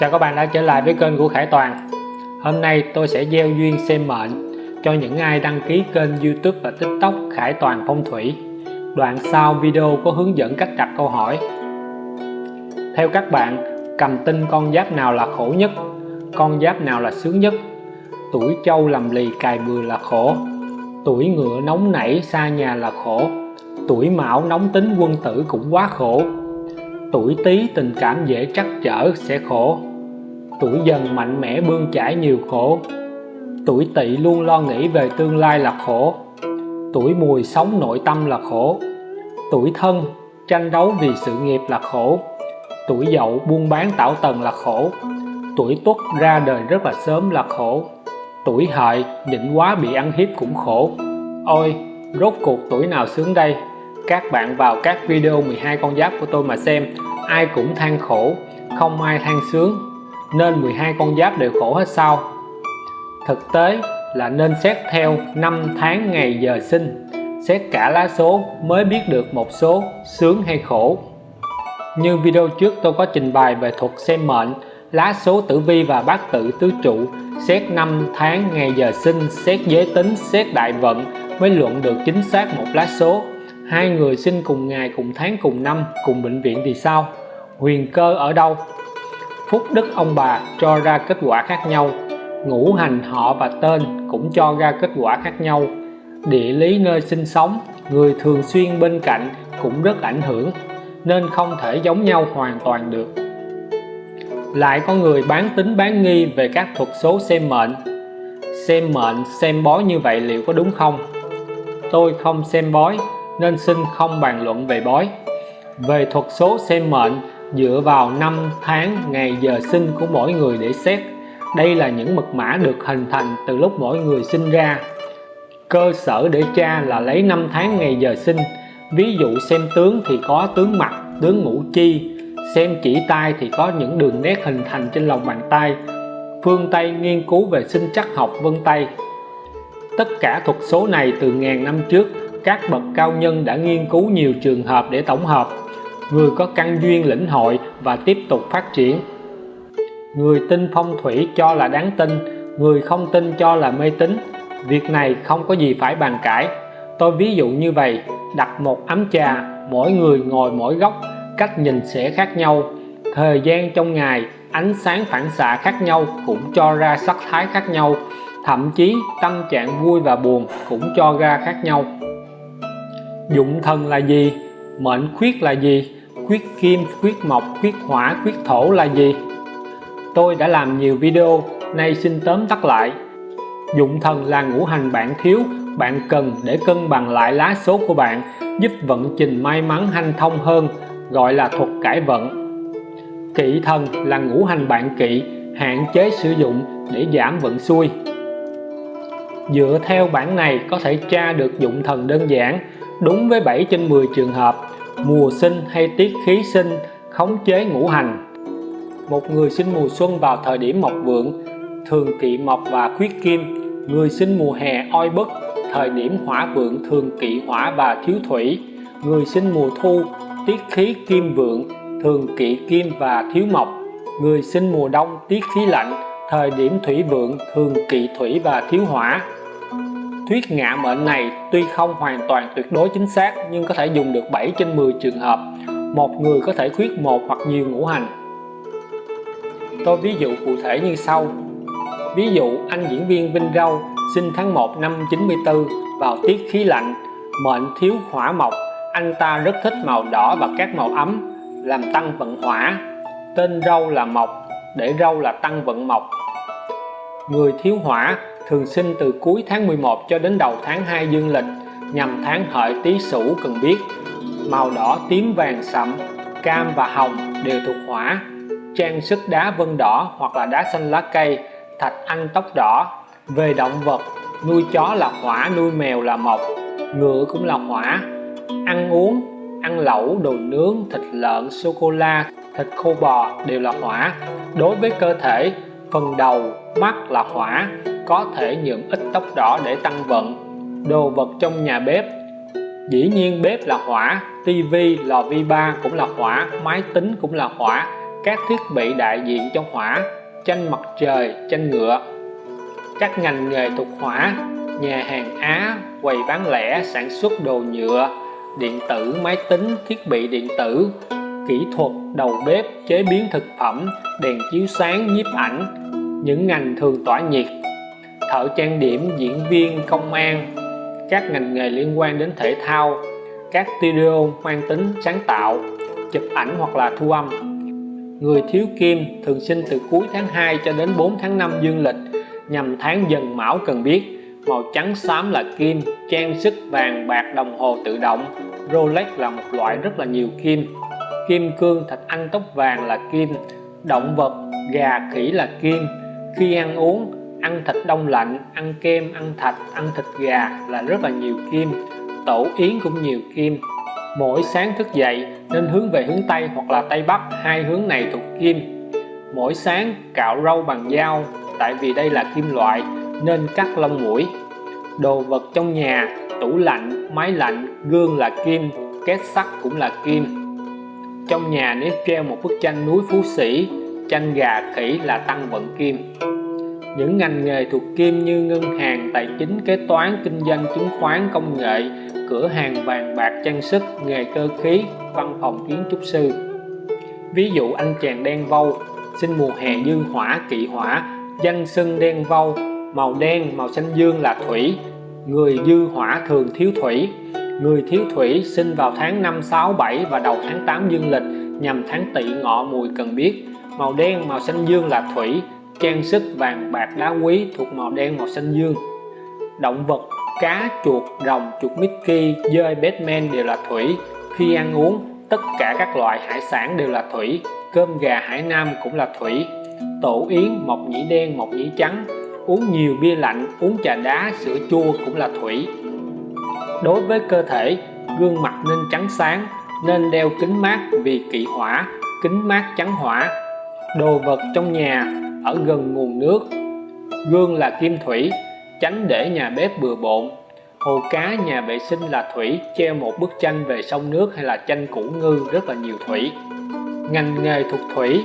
Chào các bạn đã trở lại với kênh của Khải Toàn. Hôm nay tôi sẽ gieo duyên xem mệnh cho những ai đăng ký kênh youtube và tiktok Khải Toàn Phong Thủy. Đoạn sau video có hướng dẫn cách đặt câu hỏi. Theo các bạn, cầm tinh con giáp nào là khổ nhất? Con giáp nào là sướng nhất? Tuổi trâu lầm lì cài bừa là khổ. Tuổi ngựa nóng nảy xa nhà là khổ. Tuổi mão nóng tính quân tử cũng quá khổ. Tuổi Tý tình cảm dễ trắc trở sẽ khổ. Tuổi dần mạnh mẽ bươn chải nhiều khổ. Tuổi Tỵ luôn lo nghĩ về tương lai là khổ. Tuổi Mùi sống nội tâm là khổ. Tuổi Thân tranh đấu vì sự nghiệp là khổ. Tuổi Dậu buôn bán tảo tần là khổ. Tuổi Tuất ra đời rất là sớm là khổ. Tuổi Hợi nhịn quá bị ăn hiếp cũng khổ. Ôi, rốt cuộc tuổi nào sướng đây? các bạn vào các video 12 con giáp của tôi mà xem. Ai cũng than khổ không ai than sướng nên 12 con giáp đều khổ hết sao thực tế là nên xét theo năm tháng ngày giờ sinh, xét cả lá số mới biết được một số sướng hay khổ. Như video trước tôi có trình bày về thuật xem mệnh, lá số tử vi và bát tự tứ trụ, xét năm tháng ngày giờ sinh, xét giới tính, xét đại vận mới luận được chính xác một lá số. Hai người sinh cùng ngày, cùng tháng, cùng năm, cùng bệnh viện thì sao? Huyền cơ ở đâu? Phúc đức ông bà cho ra kết quả khác nhau. Ngũ hành họ và tên cũng cho ra kết quả khác nhau. Địa lý nơi sinh sống, người thường xuyên bên cạnh cũng rất ảnh hưởng, nên không thể giống nhau hoàn toàn được. Lại có người bán tính bán nghi về các thuật số xem mệnh. Xem mệnh, xem bói như vậy liệu có đúng không? Tôi không xem bói, nên xin không bàn luận về bói. Về thuật số xem mệnh dựa vào năm tháng ngày giờ sinh của mỗi người để xét, đây là những mật mã được hình thành từ lúc mỗi người sinh ra. Cơ sở để tra là lấy năm tháng ngày giờ sinh. Ví dụ xem tướng thì có tướng mặt, tướng ngũ chi. Xem chỉ tay thì có những đường nét hình thành trên lòng bàn tay. Phương Tây nghiên cứu về sinh chắc học vân Tây tất cả thuật số này từ ngàn năm trước, các bậc cao nhân đã nghiên cứu nhiều trường hợp để tổng hợp người có căn duyên lĩnh hội và tiếp tục phát triển. Người tin phong thủy cho là đáng tin, người không tin cho là mê tín. Việc này không có gì phải bàn cãi. Tôi ví dụ như vậy, đặt một ấm trà, mỗi người ngồi mỗi góc, cách nhìn sẽ khác nhau. Thời gian trong ngày, ánh sáng phản xạ khác nhau cũng cho ra sắc thái khác nhau. Thậm chí, tâm trạng vui và buồn cũng cho ra khác nhau. Dụng thần là gì? Mệnh khuyết là gì? Khuyết kim, khuyết mộc, khuyết hỏa, khuyết thổ là gì? Tôi đã làm nhiều video, nay xin tóm tắt lại. Dụng thần là ngũ hành bạn thiếu, bạn cần để cân bằng lại lá số của bạn, giúp vận trình may mắn hanh thông hơn, gọi là thuật cải vận. Kỵ thần là ngũ hành bạn kỵ, hạn chế sử dụng để giảm vận xui. Dựa theo bản này có thể tra được dụng thần đơn giản, đúng với 7 trên 10 trường hợp mùa sinh hay tiết khí sinh, khống chế ngũ hành. Một người sinh mùa xuân vào thời điểm mộc vượng, thường kỵ mộc và khuyết kim. Người sinh mùa hè oi bức, thời điểm hỏa vượng thường kỵ hỏa và thiếu thủy. Người sinh mùa thu, tiết khí kim vượng, thường kỵ kim và thiếu mộc. Người sinh mùa đông, tiết khí lạnh, thời điểm thủy vượng, thường kỵ thủy và thiếu hỏa. Thuyết ngạ mệnh này tuy không hoàn toàn tuyệt đối chính xác nhưng có thể dùng được 7 trên 10 trường hợp. Một người có thể khuyết một hoặc nhiều ngũ hành. Tôi ví dụ cụ thể như sau. Ví dụ anh diễn viên Vinh Râu sinh tháng 1 năm 94 vào tiết khí lạnh, mệnh thiếu hỏa mộc, anh ta rất thích màu đỏ và các màu ấm, làm tăng vận hỏa. Tên râu là mộc, để râu là tăng vận mộc. Người thiếu hỏa thường sinh từ cuối tháng 11 cho đến đầu tháng 2 dương lịch, nhằm tháng hợi tý sửu cần biết. Màu đỏ, tím, vàng, sậm, cam và hồng đều thuộc hỏa. Trang sức đá vân đỏ hoặc là đá xanh lá cây, thạch anh tóc đỏ. Về động vật, nuôi chó là hỏa, nuôi mèo là mộc, ngựa cũng là hỏa. Ăn uống, ăn lẩu, đồ nướng, thịt lợn sô cô la thịt khô bò đều là hỏa. Đối với cơ thể, phần đầu, mắt là hỏa có thể nhuộm ít tóc đỏ để tăng vận. Đồ vật trong nhà bếp. Dĩ nhiên bếp là hỏa, tivi lò vi ba cũng là hỏa, máy tính cũng là hỏa, các thiết bị đại diện cho hỏa, tranh mặt trời, tranh ngựa. Các ngành nghề thuộc hỏa, nhà hàng Á, quầy bán lẻ, sản xuất đồ nhựa, điện tử, máy tính, thiết bị điện tử, kỹ thuật, đầu bếp, chế biến thực phẩm, đèn chiếu sáng, nhiếp ảnh. Những ngành thường tỏa nhiệt thợ trang điểm, diễn viên, công an, các ngành nghề liên quan đến thể thao, các studio mang tính sáng tạo, chụp ảnh hoặc là thu âm. Người thiếu kim thường sinh từ cuối tháng 2 cho đến 4 tháng 5 dương lịch, nhằm tháng dần mão cần biết. Màu trắng xám là kim, trang sức vàng bạc đồng hồ tự động. Rolex là một loại rất là nhiều kim. Kim cương thạch anh tóc vàng là kim, động vật, gà khỉ là kim. Khi ăn uống ăn thịt đông lạnh, ăn kem, ăn thạch, ăn thịt gà là rất là nhiều kim tổ yến cũng nhiều kim mỗi sáng thức dậy nên hướng về hướng Tây hoặc là Tây Bắc, hai hướng này thuộc kim mỗi sáng cạo râu bằng dao, tại vì đây là kim loại, nên cắt lông mũi. Đồ vật trong nhà, tủ lạnh, máy lạnh, gương là kim két sắt cũng là kim trong nhà nếu treo một bức tranh núi phú sĩ, tranh gà khỉ là tăng vận kim những ngành nghề thuộc kim như ngân hàng, tài chính, kế toán, kinh doanh, chứng khoán, công nghệ, cửa hàng vàng bạc, trang sức, nghề cơ khí, văn phòng kiến trúc sư. Ví dụ, anh chàng đen vâu, sinh mùa hè dương hỏa, kỵ hỏa, danh xưng đen vâu, màu đen, màu xanh dương là thủy, người dư hỏa thường thiếu thủy. Người thiếu thủy sinh vào tháng 5 6 7 và đầu tháng 8 dương lịch, nhằm tháng tỵ ngọ mùi cần biết. Màu đen, màu xanh dương là thủy trang sức vàng bạc đá quý thuộc màu đen màu xanh dương. Động vật, cá, chuột, rồng, chuột Mickey, dơi, Batman đều là thủy. Khi ăn uống, tất cả các loại hải sản đều là thủy. Cơm gà hải nam cũng là thủy. Tổ yến, mộc nhĩ đen, mộc nhĩ trắng. Uống nhiều bia lạnh, uống trà đá, sữa chua cũng là thủy. Đối với cơ thể, gương mặt nên trắng sáng, nên đeo kính mát vì kỵ hỏa, kính mát trắng hỏa. Đồ vật trong nhà ở gần nguồn nước. Gương là kim thủy tránh để nhà bếp bừa bộn. Hồ cá nhà vệ sinh là thủy, treo một bức tranh về sông nước hay là tranh củ ngư rất là nhiều thủy. Ngành nghề thuộc thủy,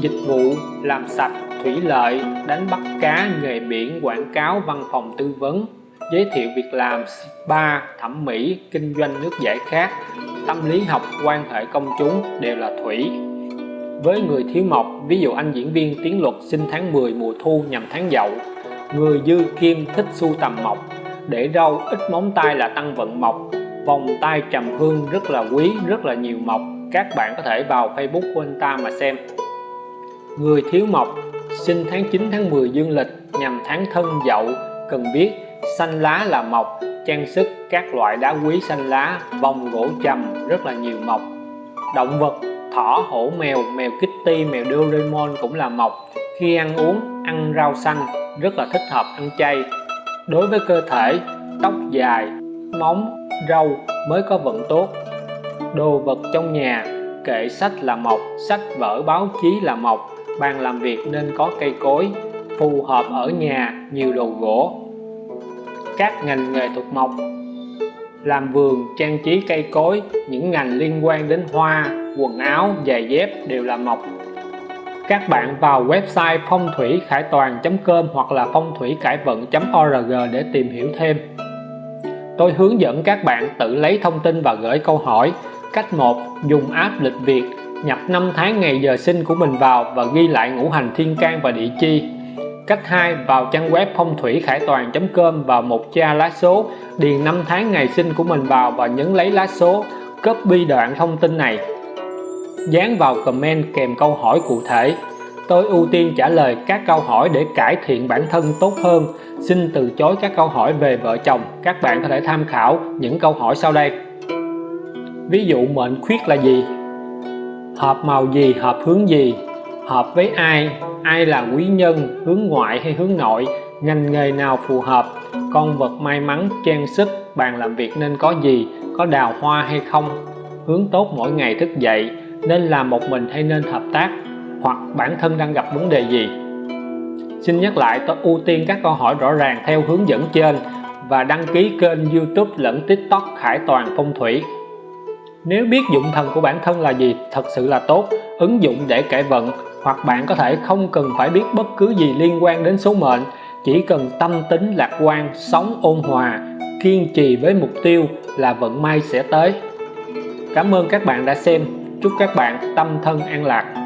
dịch vụ làm sạch, thủy lợi, đánh bắt cá, nghề biển, quảng cáo, văn phòng tư vấn, giới thiệu việc làm, spa, thẩm mỹ, kinh doanh nước giải khát. Tâm lý học quan hệ công chúng đều là thủy với người thiếu mộc, ví dụ anh diễn viên tiến luật sinh tháng 10 mùa thu nhằm tháng dậu. Người dư kim thích sưu tầm mộc, để râu ít móng tay là tăng vận mộc, vòng tay trầm hương rất là quý, rất là nhiều mộc. Các bạn có thể vào Facebook của anh ta mà xem. Người thiếu mộc sinh tháng 9 tháng 10 dương lịch nhằm tháng thân dậu. Cần biết, xanh lá là mộc, trang sức, các loại đá quý xanh lá vòng gỗ trầm, rất là nhiều mộc. Động vật thỏ, hổ mèo mèo kitty, mèo doraemon cũng là mộc khi ăn uống, ăn rau xanh, rất là thích hợp ăn chay. Đối với cơ thể, tóc dài, móng, râu mới có vận tốt. Đồ vật trong nhà, kệ sách là mộc sách vở báo chí là mộc bàn làm việc nên có cây cối, phù hợp ở nhà, nhiều đồ gỗ. Các ngành nghề thuộc mộc. Làm vườn, trang trí cây cối, những ngành liên quan đến hoa quần áo, giày dép đều là mộc. Các bạn vào website phong thủy khải toàn.com hoặc là phong thủy cải vận.org để tìm hiểu thêm. Tôi hướng dẫn các bạn tự lấy thông tin và gửi câu hỏi. Cách 1 dùng app lịch Việt, nhập năm tháng ngày giờ sinh của mình vào và ghi lại ngũ hành thiên can và địa chi. Cách 2 vào trang web phong thủy khải toàn.com vào một tra lá số, điền năm tháng ngày sinh của mình vào và nhấn lấy lá số. Copy đoạn thông tin này dán vào comment kèm câu hỏi cụ thể. Tôi ưu tiên trả lời các câu hỏi để cải thiện bản thân tốt hơn. Xin từ chối các câu hỏi về vợ chồng. Các bạn có thể tham khảo những câu hỏi sau đây. Ví dụ mệnh khuyết là gì? Hợp màu gì, hợp hướng gì? Hợp với ai? Ai là quý nhân, hướng ngoại hay hướng nội? Ngành nghề nào phù hợp? Con vật may mắn, trang sức, bàn làm việc nên có gì? Có đào hoa hay không? Hướng tốt mỗi ngày thức dậy nên làm một mình hay nên hợp tác, hoặc bản thân đang gặp vấn đề gì. Xin nhắc lại, tôi ưu tiên các câu hỏi rõ ràng theo hướng dẫn trên và đăng ký kênh youtube lẫn tiktok khải toàn phong thủy. Nếu biết dụng thần của bản thân là gì, thật sự là tốt, ứng dụng để cải vận, hoặc bạn có thể không cần phải biết bất cứ gì liên quan đến số mệnh, chỉ cần tâm tính lạc quan, sống ôn hòa, kiên trì với mục tiêu là vận may sẽ tới. Cảm ơn các bạn đã xem chúc các bạn tâm thân an lạc.